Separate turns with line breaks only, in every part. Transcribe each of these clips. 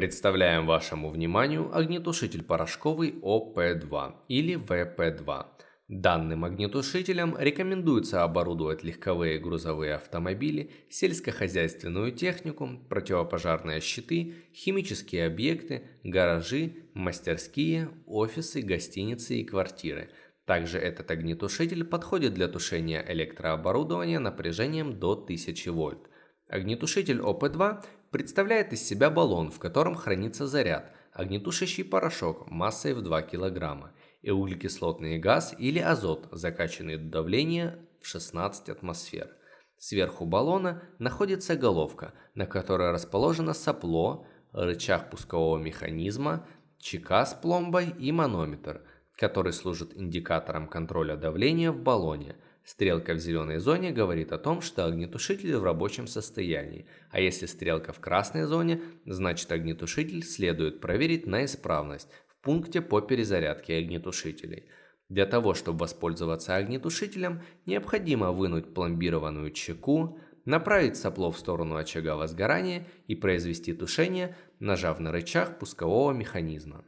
Представляем вашему вниманию огнетушитель порошковый ОП-2 или ВП-2. Данным огнетушителем рекомендуется оборудовать легковые грузовые автомобили, сельскохозяйственную технику, противопожарные щиты, химические объекты, гаражи, мастерские, офисы, гостиницы и квартиры. Также этот огнетушитель подходит для тушения электрооборудования напряжением до 1000 вольт. Огнетушитель ОП-2 представляет из себя баллон, в котором хранится заряд, огнетушащий порошок массой в 2 кг и углекислотный газ или азот, закачанный до давления в 16 атмосфер. Сверху баллона находится головка, на которой расположено сопло, рычаг пускового механизма, чека с пломбой и манометр, который служит индикатором контроля давления в баллоне – Стрелка в зеленой зоне говорит о том, что огнетушитель в рабочем состоянии, а если стрелка в красной зоне, значит огнетушитель следует проверить на исправность в пункте по перезарядке огнетушителей. Для того, чтобы воспользоваться огнетушителем, необходимо вынуть пломбированную чеку, направить сопло в сторону очага возгорания и произвести тушение, нажав на рычаг пускового механизма.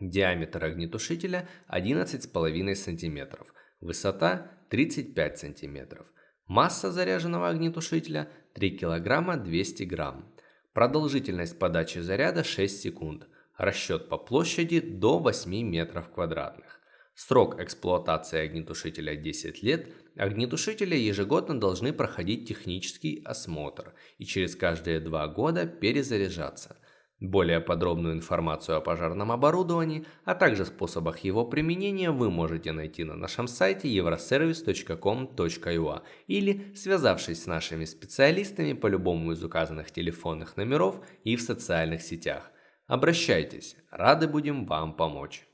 Диаметр огнетушителя 11,5 см, высота 35 см. Масса заряженного огнетушителя 3 кг 200 г. Продолжительность подачи заряда 6 секунд. Расчет по площади до 8 метров квадратных. Срок эксплуатации огнетушителя 10 лет. Огнетушители ежегодно должны проходить технический осмотр и через каждые 2 года перезаряжаться. Более подробную информацию о пожарном оборудовании, а также способах его применения вы можете найти на нашем сайте euroservice.com.ua или связавшись с нашими специалистами по любому из указанных телефонных номеров и в социальных сетях. Обращайтесь, рады будем вам помочь.